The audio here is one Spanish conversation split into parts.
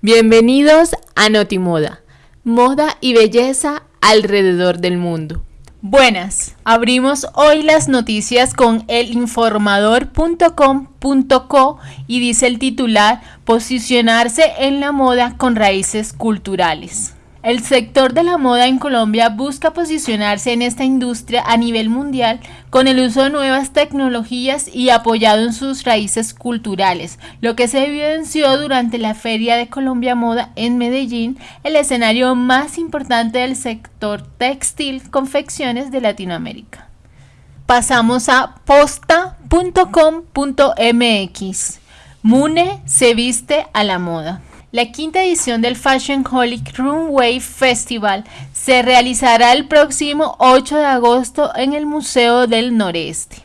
Bienvenidos a Notimoda, moda y belleza alrededor del mundo. Buenas, abrimos hoy las noticias con elinformador.com.co y dice el titular Posicionarse en la moda con raíces culturales. El sector de la moda en Colombia busca posicionarse en esta industria a nivel mundial con el uso de nuevas tecnologías y apoyado en sus raíces culturales, lo que se evidenció durante la Feria de Colombia Moda en Medellín, el escenario más importante del sector textil confecciones de Latinoamérica. Pasamos a posta.com.mx. Mune se viste a la moda. La quinta edición del Fashion Holic Runway Festival se realizará el próximo 8 de agosto en el Museo del Noreste.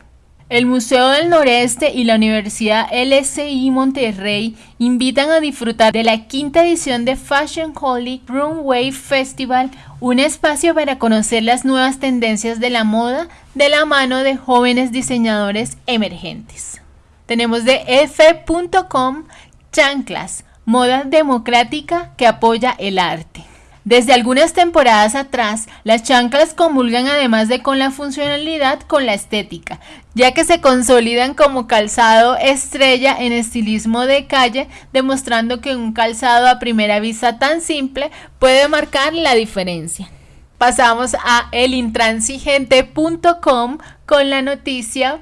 El Museo del Noreste y la Universidad LSI Monterrey invitan a disfrutar de la quinta edición de Fashion Holic Runway Festival, un espacio para conocer las nuevas tendencias de la moda de la mano de jóvenes diseñadores emergentes. Tenemos de f.com chanclas moda democrática que apoya el arte. Desde algunas temporadas atrás, las chanclas comulgan además de con la funcionalidad con la estética, ya que se consolidan como calzado estrella en estilismo de calle, demostrando que un calzado a primera vista tan simple puede marcar la diferencia. Pasamos a elintransigente.com con la noticia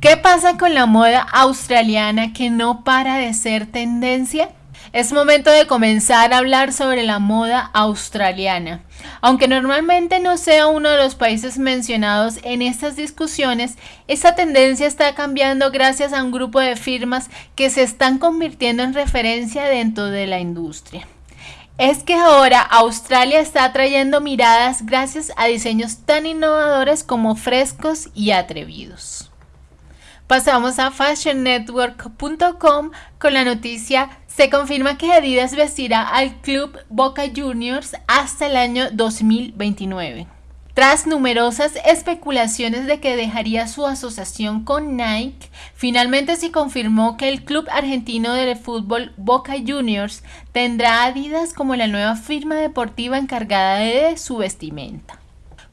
¿Qué pasa con la moda australiana que no para de ser tendencia? Es momento de comenzar a hablar sobre la moda australiana. Aunque normalmente no sea uno de los países mencionados en estas discusiones, esta tendencia está cambiando gracias a un grupo de firmas que se están convirtiendo en referencia dentro de la industria. Es que ahora Australia está atrayendo miradas gracias a diseños tan innovadores como frescos y atrevidos. Pasamos a fashionnetwork.com con la noticia se confirma que Adidas vestirá al club Boca Juniors hasta el año 2029. Tras numerosas especulaciones de que dejaría su asociación con Nike, finalmente se confirmó que el club argentino de fútbol Boca Juniors tendrá Adidas como la nueva firma deportiva encargada de su vestimenta.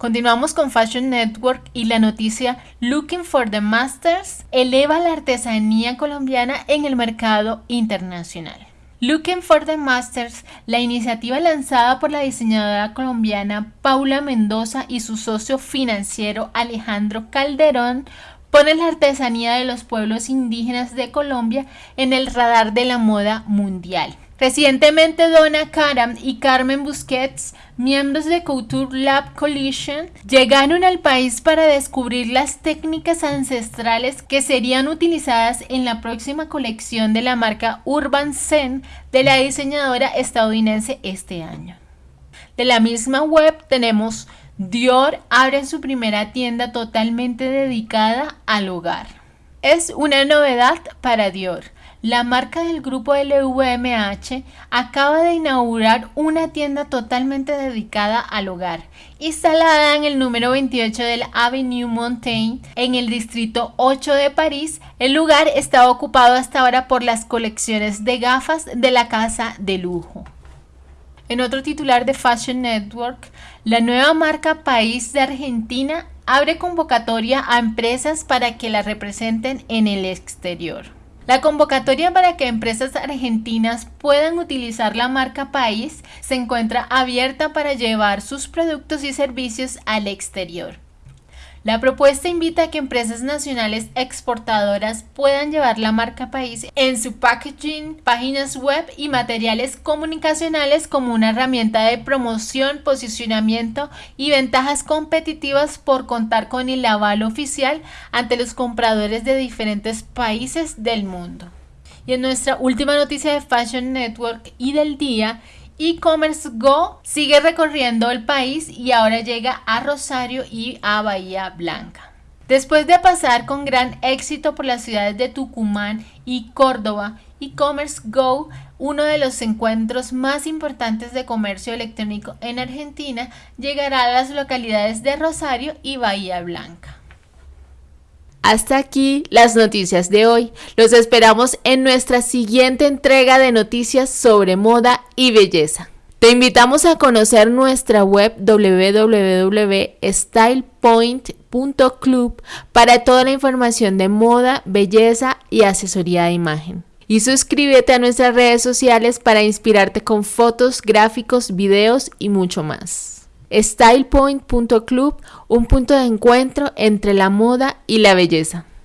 Continuamos con Fashion Network y la noticia Looking for the Masters eleva la artesanía colombiana en el mercado internacional. Looking for the Masters, la iniciativa lanzada por la diseñadora colombiana Paula Mendoza y su socio financiero Alejandro Calderón, pone la artesanía de los pueblos indígenas de Colombia en el radar de la moda mundial. Recientemente Donna Karam y Carmen Busquets, miembros de Couture Lab Coalition, llegaron al país para descubrir las técnicas ancestrales que serían utilizadas en la próxima colección de la marca Urban Zen de la diseñadora estadounidense este año. De la misma web tenemos Dior abre su primera tienda totalmente dedicada al hogar. Es una novedad para Dior la marca del grupo LVMH acaba de inaugurar una tienda totalmente dedicada al hogar, instalada en el número 28 del Avenue Montaigne, en el distrito 8 de París. El lugar está ocupado hasta ahora por las colecciones de gafas de la casa de lujo. En otro titular de Fashion Network, la nueva marca País de Argentina abre convocatoria a empresas para que la representen en el exterior. La convocatoria para que empresas argentinas puedan utilizar la marca país se encuentra abierta para llevar sus productos y servicios al exterior. La propuesta invita a que empresas nacionales exportadoras puedan llevar la marca país en su packaging, páginas web y materiales comunicacionales como una herramienta de promoción, posicionamiento y ventajas competitivas por contar con el aval oficial ante los compradores de diferentes países del mundo. Y en nuestra última noticia de Fashion Network y del día, e-commerce Go sigue recorriendo el país y ahora llega a Rosario y a Bahía Blanca. Después de pasar con gran éxito por las ciudades de Tucumán y Córdoba, e-commerce Go, uno de los encuentros más importantes de comercio electrónico en Argentina, llegará a las localidades de Rosario y Bahía Blanca. Hasta aquí las noticias de hoy. Los esperamos en nuestra siguiente entrega de noticias sobre moda y belleza. Te invitamos a conocer nuestra web www.stylepoint.club para toda la información de moda, belleza y asesoría de imagen. Y suscríbete a nuestras redes sociales para inspirarte con fotos, gráficos, videos y mucho más. StylePoint.club, un punto de encuentro entre la moda y la belleza.